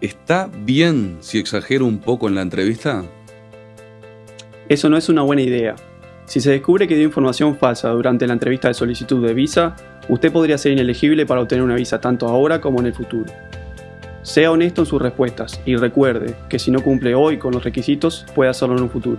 ¿Está bien si exagero un poco en la entrevista? Eso no es una buena idea. Si se descubre que dio información falsa durante la entrevista de solicitud de visa, usted podría ser inelegible para obtener una visa tanto ahora como en el futuro. Sea honesto en sus respuestas y recuerde que si no cumple hoy con los requisitos, puede hacerlo en un futuro.